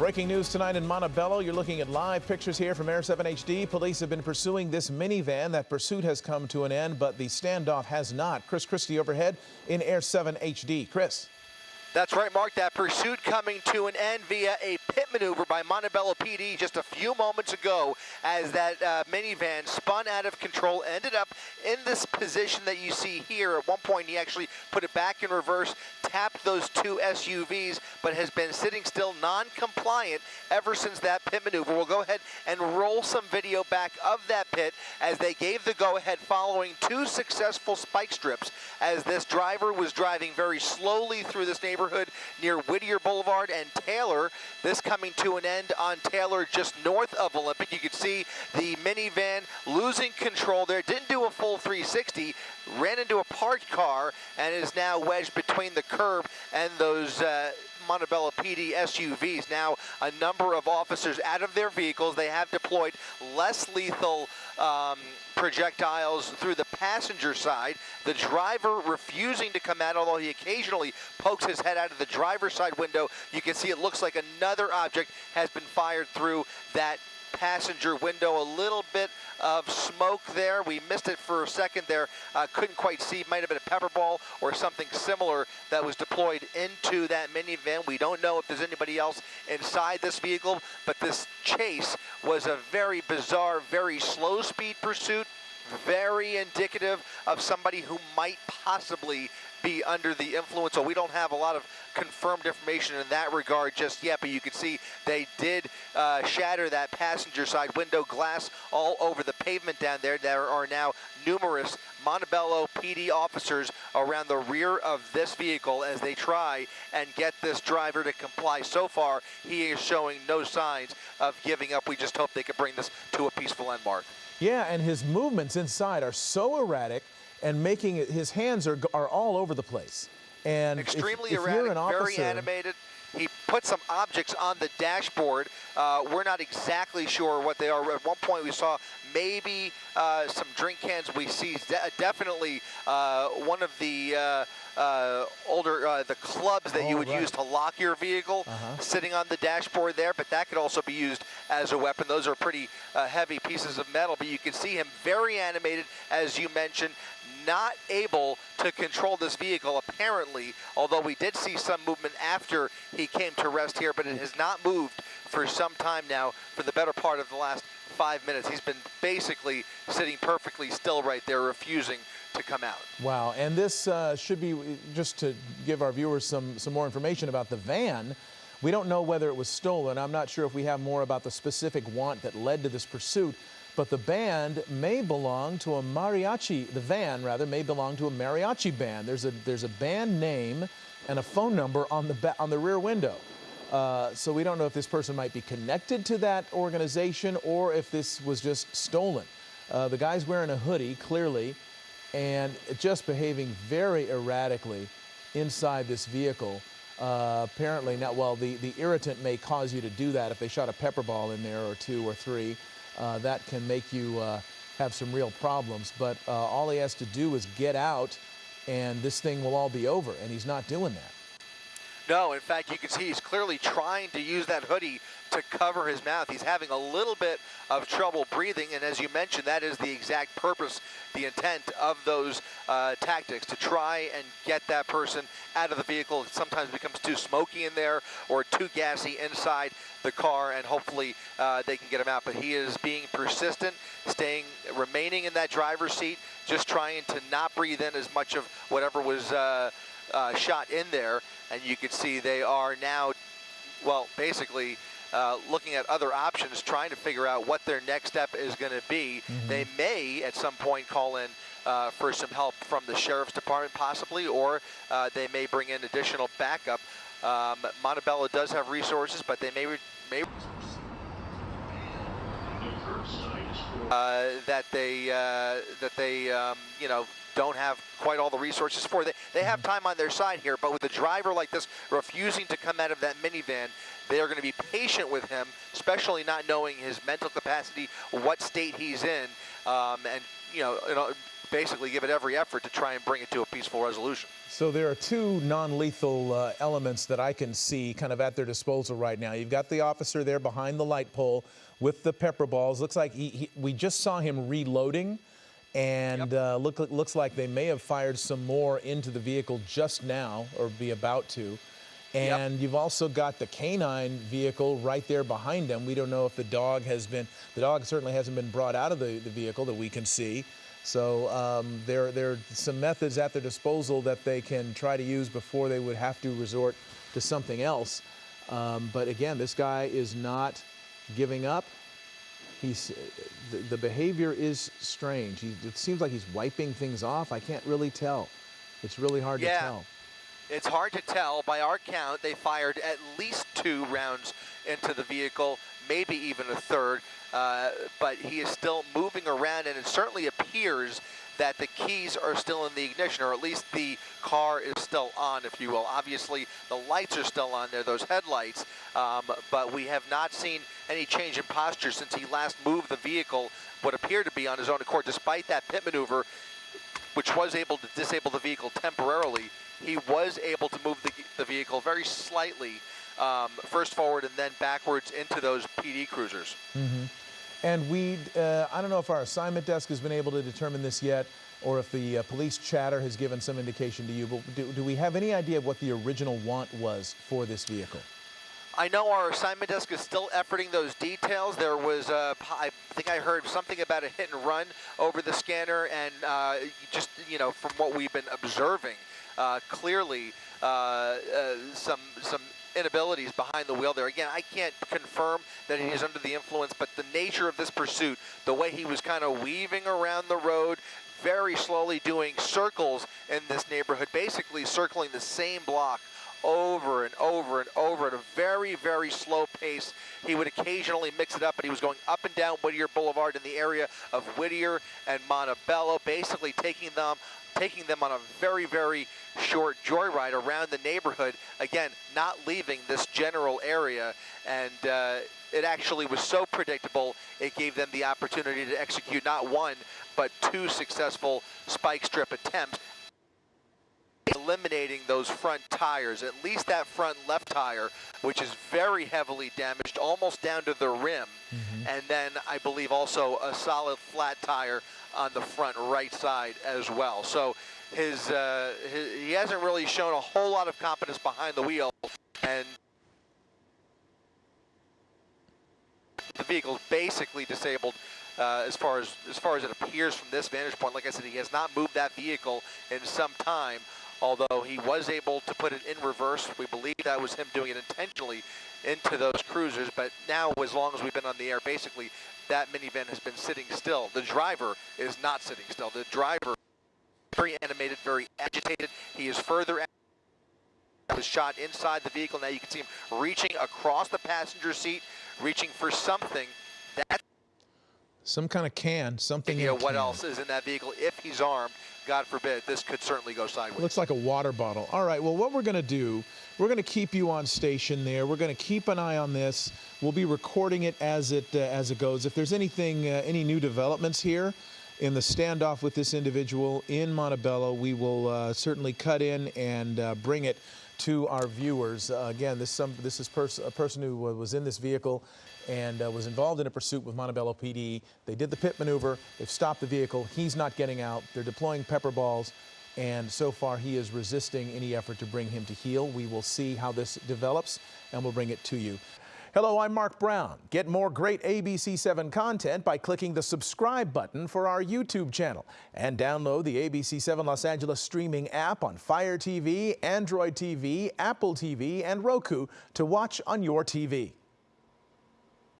Breaking news tonight in Montebello. You're looking at live pictures here from Air 7 HD. Police have been pursuing this minivan. That pursuit has come to an end, but the standoff has not. Chris Cristi overhead in Air 7 HD. Chris. That's right, Mark. That pursuit coming to an end via a pit maneuver by Montebello PD just a few moments ago as that uh, minivan spun out of control, ended up in this position that you see here. At one point, he actually put it back in reverse, tapped those two SUVs, but has been sitting still non-compliant ever since that pit maneuver. We'll go ahead and roll some video back of that pit as they gave the go-ahead following two successful spike strips as this driver was driving very slowly through this neighborhood neighborhood near Whittier Boulevard and Taylor. This coming to an end on Taylor just north of Olympic. You can see the minivan losing control there. Didn't do a full 360, ran into a parked car and is now wedged between the curb and those uh, Montebello PD SUVs. Now, a number of officers out of their vehicles. They have deployed less lethal um, projectiles through the passenger side. The driver refusing to come out, although he occasionally pokes his head out of the driver's side window. You can see it looks like another object has been fired through that passenger window. A little bit of smoke there. We missed it for a second there. Uh, couldn't quite see. Might have been a pepper ball or something similar that was deployed into that minivan. We don't know if there's anybody else inside this vehicle, but this chase was a very bizarre, very slow speed pursuit very indicative of somebody who might possibly be under the influence. So we don't have a lot of confirmed information in that regard just yet, but you can see they did uh, shatter that passenger side window glass all over the pavement down there. There are now numerous Montebello PD officers around the rear of this vehicle as they try and get this driver to comply. So far, he is showing no signs of giving up. We just hope they can bring this to a peaceful end, Mark. Yeah, and his movements inside are so erratic and making it, his hands are, are all over the place. And extremely if, if erratic, officer, very animated. He put some objects on the dashboard. Uh, we're not exactly sure what they are. At one point, we saw maybe uh, some drink cans. We see de definitely uh, one of the uh, uh, older uh, the clubs that oh, you would right. use to lock your vehicle -huh. sitting on the dashboard there. But that could also be used as a weapon. Those are pretty heavy pieces of metal. But you can see him very animated, as you mentioned, not able to control this vehicle apparently, although we did see some movement after he came to rest here, but it has not moved for some time now for the better part of the last five minutes. He's been basically sitting perfectly still right there, refusing to come out. Wow, and this uh, should be, just to give our viewers some, some more information about the van, we don't know whether it was stolen. I'm not sure if we have more about the specific want that led to this pursuit, but the band may belong to a mariachi, the van rather, may belong to a mariachi band. There's a, there's a band name and a phone number on the, on the rear window. Uh, so we don't know if this person might be connected to that organization or if this was just stolen. Uh, the guy's wearing a hoodie, clearly, and just behaving very erratically inside this vehicle. Uh, apparently, not well, the, the irritant may cause you to do that if they shot a pepper ball in there or two or three. Uh, that can make you uh, have some real problems. But uh, all he has to do is get out, and this thing will all be over, and he's not doing that. No, in fact, you can see he's clearly trying to use that hoodie to cover his mouth. He's having a little bit of trouble breathing, and as you mentioned, that is the exact purpose, the intent of those uh, tactics, to try and get that person out of the vehicle. It sometimes becomes too smoky in there or too gassy inside the car, and hopefully uh, they can get him out. But he is being persistent, staying, remaining in that driver's seat, just trying to not breathe in as much of whatever was uh, uh, shot in there, and you can see they are now, well, basically uh, looking at other options, trying to figure out what their next step is going to be. Mm -hmm. They may, at some point, call in uh, for some help from the sheriff's department, possibly, or uh, they may bring in additional backup. Um, Montebello does have resources, but they may may. Uh, that they uh, that they um, you know don't have quite all the resources for. They, they have time on their side here, but with a driver like this refusing to come out of that minivan, they are going to be patient with him, especially not knowing his mental capacity, what state he's in, um, and you know, you know basically give it every effort to try and bring it to a peaceful resolution. So there are two non-lethal uh, elements that I can see kind of at their disposal right now. You've got the officer there behind the light pole with the pepper balls. Looks like he, he, we just saw him reloading, and Yep. uh, look, looks like they may have fired some more into the vehicle just now, or be about to. Yep. And you've also got the canine vehicle right there behind them. We don't know if the dog has been, the dog certainly hasn't been brought out of the, the vehicle that we can see. So um, there, there are some methods at their disposal that they can try to use before they would have to resort to something else. Um, but again, this guy is not giving up. He's, the, the behavior is strange. He, it seems like he's wiping things off. I can't really tell. It's really hard Yeah. to tell. It's hard to tell. By our count, they fired at least two rounds into the vehicle, maybe even a third. Uh, but he is still moving around, and it certainly appears that the keys are still in the ignition, or at least the car is still on, if you will. Obviously, the lights are still on there, those headlights, um, but we have not seen any change in posture since he last moved the vehicle, what appeared to be on his own accord, despite that pit maneuver which was able to disable the vehicle temporarily, he was able to move the, the vehicle very slightly, um, first forward and then backwards into those PD cruisers. And we, uh, I don't know if our assignment desk has been able to determine this yet, or if the uh, police chatter has given some indication to you, but do, do we have any idea of what the original want was for this vehicle? I know our assignment desk is still efforting those details. There was, uh, I think I heard something about a hit and run over the scanner, and uh, just you know, from what we've been observing, uh, clearly uh, uh, some some inabilities behind the wheel there. Again, I can't confirm that he is under the influence, but the nature of this pursuit, the way he was kind of weaving around the road, very slowly doing circles in this neighborhood, basically circling the same block over and over and over at a very, very slow pace. He would occasionally mix it up, but he was going up and down Whittier Boulevard in the area of Whittier and Montebello, basically taking them taking them on a very, very short joyride around the neighborhood. Again, not leaving this general area. And uh, it actually was so predictable, it gave them the opportunity to execute not one, but two successful spike strip attempts eliminating those front tires, at least that front left tire, which is very heavily damaged, almost down to the rim. And then I believe also a solid flat tire on the front right side as well. So his, uh, his he hasn't really shown a whole lot of competence behind the wheel, and the vehicle's basically disabled uh, as far as as far as it appears from this vantage point. Like I said, he has not moved that vehicle in some time. Although he was able to put it in reverse, we believe that was him doing it intentionally into those cruisers. But now, as long as we've been on the air, basically that minivan has been sitting still. The driver is not sitting still. The driver very animated, very agitated. He is further was shot inside the vehicle. Now you can see him reaching across the passenger seat, reaching for something. That's Some kind of can, something. you know what can. else is in that vehicle. If he's armed, God forbid, this could certainly go sideways. Looks like a water bottle. All right, well, what we're going to do, we're going to keep you on station there. We're going to keep an eye on this. We'll be recording it as it uh, as it goes. If there's anything, uh, any new developments here in the standoff with this individual in Montebello, we will uh, certainly cut in and uh, bring it to our viewers. Uh, again, this some this is pers- a person who was in this vehicle and uh, was involved in a pursuit with Montebello PD. They did the pit maneuver. They've stopped the vehicle. He's not getting out. They're deploying pepper balls. And so far, he is resisting any effort to bring him to heel. We will see how this develops, and we'll bring it to you. Hello, I'm Mark Brown. Get more great ABC7 content by clicking the subscribe button for our YouTube channel and download the ABC7 Los Angeles streaming app on Fire TV, Android TV, Apple TV, and Roku to watch on your TV.